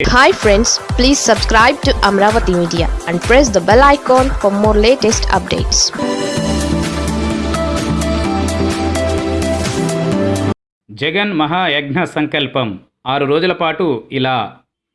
Hi friends please subscribe to Amaravati media and press the bell icon for more latest updates Jagan మహాయజ్ఞ సంకల్పం. ఆరు రోజుల పాటు ఇలా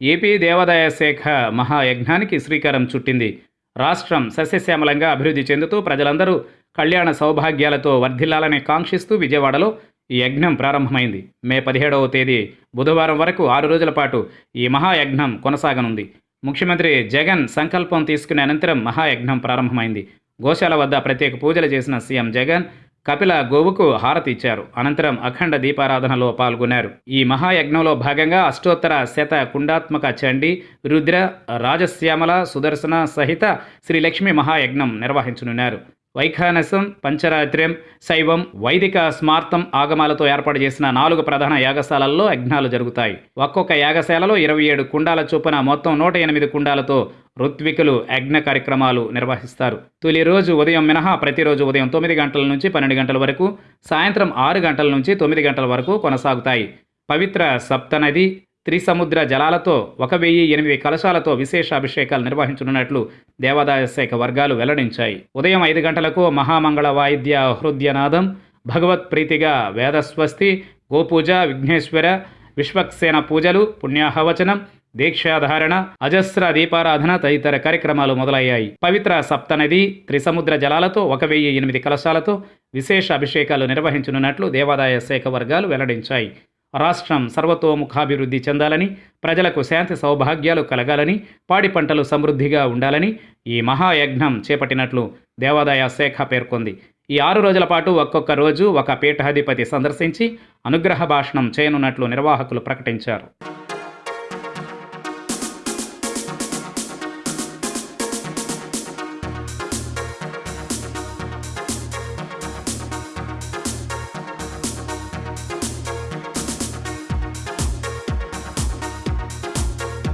AP దేవాదాయ శాఖ మహాయజ్ఞానికి శ్రీకారం చుట్టింది. రాష్ట్రం సస్యశ్యామలంగా అభివృద్ధి చెందుతూ ప్రజలందరూ కళ్యాణ సౌభాగ్యాలతో వర్ధిల్లాలని కాంక్షిస్తూ విజయవాడలో ఈ యజ్ఞం ప్రారంభమైంది. మే పదిహేడవ తేదీ బుధవారం వరకు ఆరు రోజుల పాటు ఈ మహాయజ్ఞం కొనసాగనుంది. ముఖ్యమంత్రి జగన్ సంకల్పం తీసుకునే అనంతరం మహాయజ్ఞం ప్రారంభమైంది. గోశాల వద్ద ప్రత్యేక పూజలు చేసిన సీఎం జగన్ కపిల గోవుకు హారతి ఇచ్చారు. అనంతరం అఖండ దీపారాధనలో పాల్గొన్నారు. ఈ మహాయజ్ఞంలో భాగంగా అష్టోత్తర శత కుండాత్మక చండి రుద్ర రాజశ్యామల సుదర్శన సహిత శ్రీలక్ష్మి మహాయజ్ఞం నిర్వహించనున్నారు. వైఖానసం పంచరాత్ర్యం శైవం వైదిక స్మార్తం ఆగమాలతో ఏర్పాటు చేసిన నాలుగు ప్రధాన యాగశాలల్లో యజ్ఞాలు జరుగుతాయి. ఒక్కొక్క యాగశాలలో ఇరవై ఏడు కుండాల చొప్పున మొత్తం నూట ఎనిమిది కుండాలతో ఋత్వికులు యజ్ఞ కార్యక్రమాలు నిర్వహిస్తారు. తొలి రోజు ఉదయం మినహా ప్రతిరోజు ఉదయం తొమ్మిది గంటల నుంచి పన్నెండు గంటల వరకు సాయంత్రం ఆరు గంటల నుంచి తొమ్మిది గంటల వరకు కొనసాగుతాయి. పవిత్ర సప్తనది త్రిసముద్ర జలాలతో ఒక వెయ్యి ఎనిమిది కలశాలతో విశేష అభిషేకాలు నిర్వహించనున్నట్లు దేవాదాయ శాఖ వర్గాలు వెల్లడించాయి. ఉదయం ఐదు గంటలకు మహామంగళ వాయిద్య హృదయనాదం భగవత్ ప్రీతిగా వేదస్వస్తి గోపూజ విఘ్నేశ్వర విశ్వక్సేన పూజలు పుణ్యాహవచనం దీక్షాధారణ అజస్ర దీపారాధన తదితర కార్యక్రమాలు మొదలయ్యాయి. పవిత్ర సప్తనది త్రిసముద్ర జలాలతో ఒక వెయ్యి ఎనిమిది కలశాలతో విశేష అభిషేకాలు నిర్వహించనున్నట్లు దేవాదాయ శాఖ వర్గాలు వెల్లడించాయి. రాష్ట్రం సర్వతోముఖాభివృద్ధి చెందాలని ప్రజలకు శాంతి సౌభాగ్యాలు కలగాలని పాడి పంటలు సమృద్ధిగా ఉండాలని ఈ మహాయజ్ఞం చేపట్టినట్లు దేవాదాయ శాఖ పేర్కొంది. ఈ ఆరు రోజుల పాటు ఒక్కొక్క రోజు ఒక పీఠాధిపతి సందర్శించి అనుగ్రహ భాషణం చేయనున్నట్లు నిర్వాహకులు ప్రకటించారు.